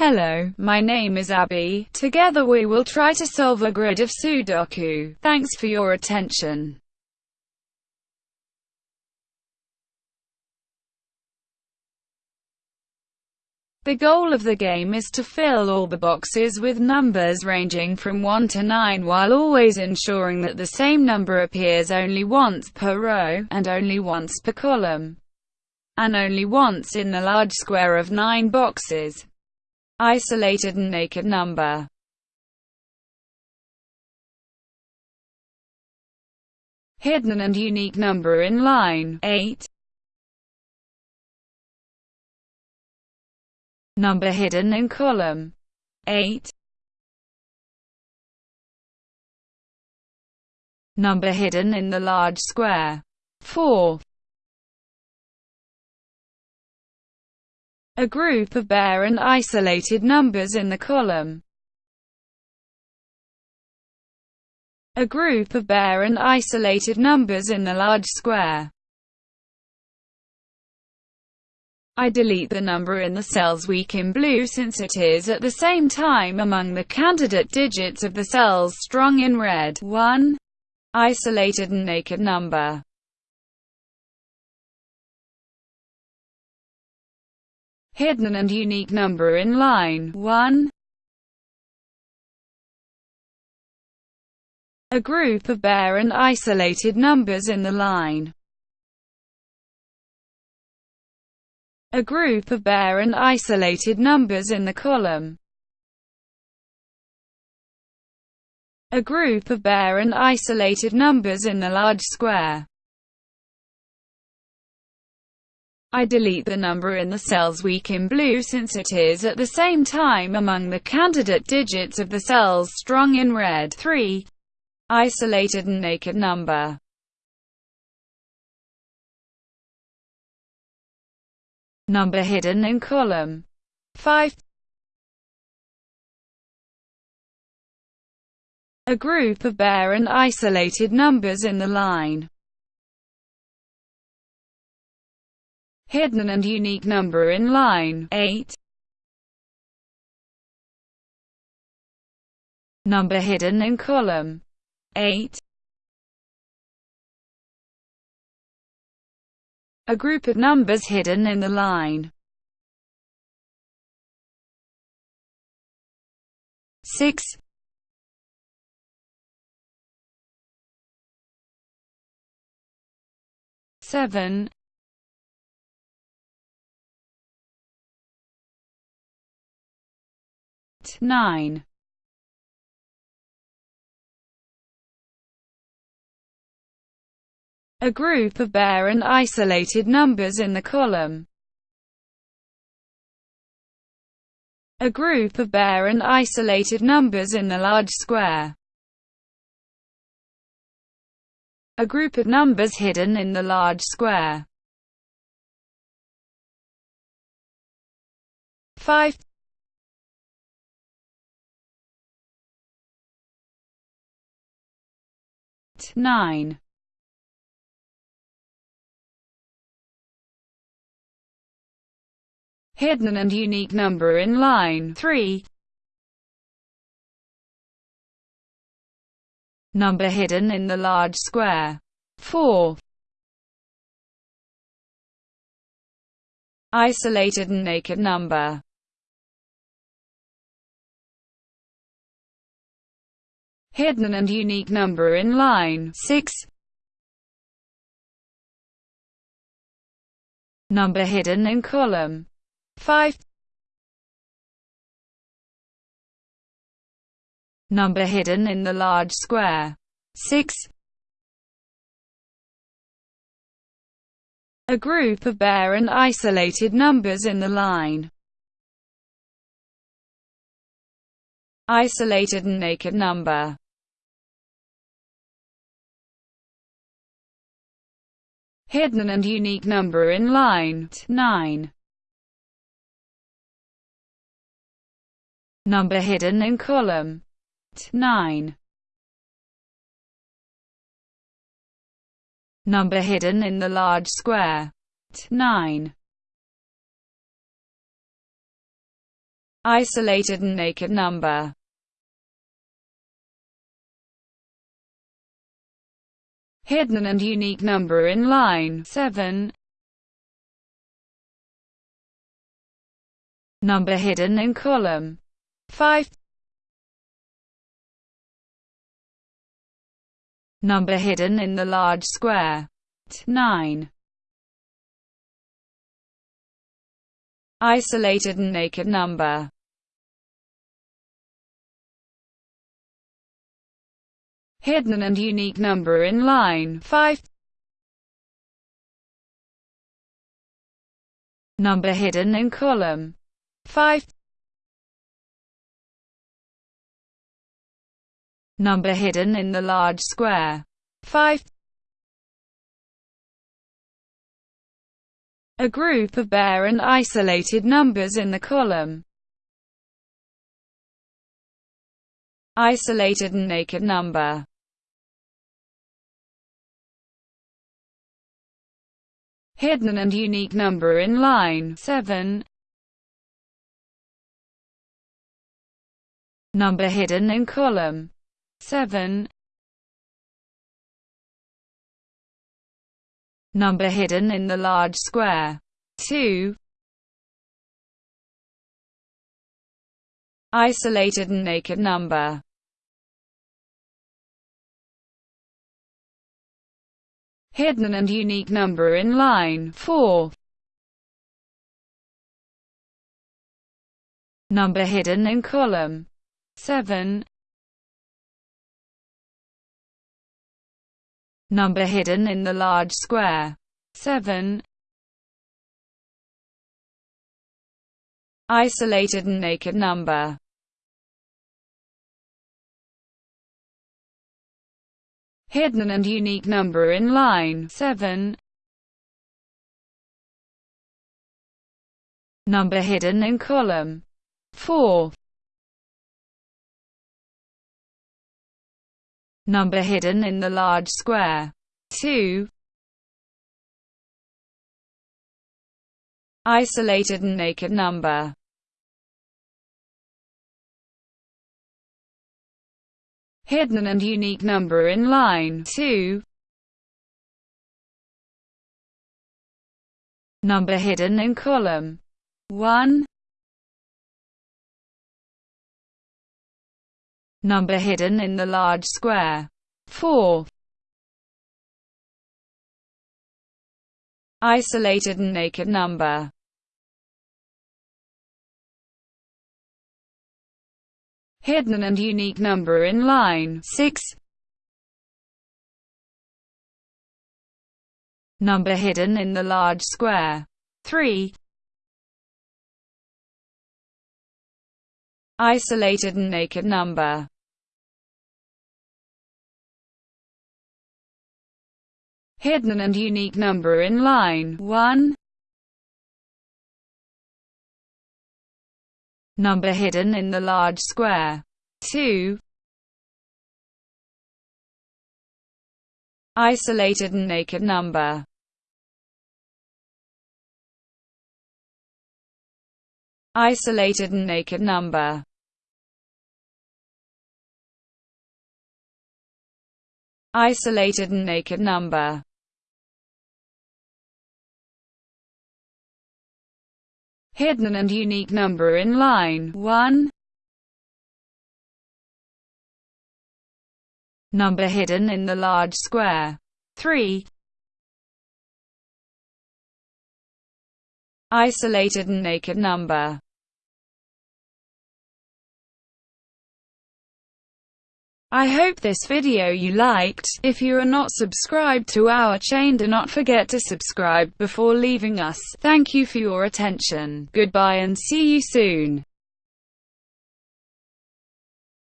Hello, my name is Abby. Together we will try to solve a grid of Sudoku. Thanks for your attention. The goal of the game is to fill all the boxes with numbers ranging from 1 to 9 while always ensuring that the same number appears only once per row, and only once per column, and only once in the large square of 9 boxes. Isolated and naked number. Hidden and unique number in line 8 Number hidden in column 8 Number hidden in the large square 4 A group of bare and isolated numbers in the column. A group of bare and isolated numbers in the large square. I delete the number in the cells weak in blue since it is at the same time among the candidate digits of the cells strong in red. 1. Isolated and naked number hidden and unique number in line 1. A group of bare and isolated numbers in the line. A group of bare and isolated numbers in the column. A group of bare and isolated numbers in the large square. I delete the number in the cells weak in blue since it is at the same time among the candidate digits of the cells strong in red. 3. Isolated and naked number Number hidden in column 5 A group of bare and isolated numbers in the line hidden and unique number in line 8. Number hidden in column 8. A group of numbers hidden in the line 6. Seven nine A group of bare and isolated numbers in the column. A group of bare and isolated numbers in the large square. A group of numbers hidden in the large square. 5 9 Hidden and unique number in line 3 Number hidden in the large square 4 Isolated and naked number hidden and unique number in line 6. Number hidden in column 5. Number hidden in the large square 6. A group of bare and isolated numbers in the line isolated and naked number hidden and unique number in line 9. Number hidden in column 9. Number hidden in the large square 9. isolated and naked number. Hidden and unique number in line 7. Number hidden in column 5. Number hidden in the large square 9. Isolated and naked number hidden and unique number in line 5. Number hidden in column 5. Number hidden in the large square 5. A group of bare and isolated numbers in the column isolated and naked number hidden and unique number in line 7. Number hidden in column 7. Number hidden in the large square 2. Isolated and naked number hidden and unique number in line 4. Number hidden in column 7. Number hidden in the large square 7. Isolated and naked number hidden and unique number in line 7. Number hidden in column 4. Number hidden in the large square 2. Isolated and naked number hidden and unique number in line 2. Number hidden in column 1. Number hidden in the large square 4. Isolated and naked number hidden and unique number in line 6. Number hidden in the large square 3. Isolated and naked number hidden and unique number in line 1. Number hidden in the large square. 2. Isolated and naked number Isolated and naked number Isolated and naked number hidden and unique number in line 1. Number hidden in the large square 3. Isolated and naked number I hope this video you liked. If you are not subscribed to our chain do not forget to subscribe before leaving us. Thank you for your attention. Goodbye and see you soon.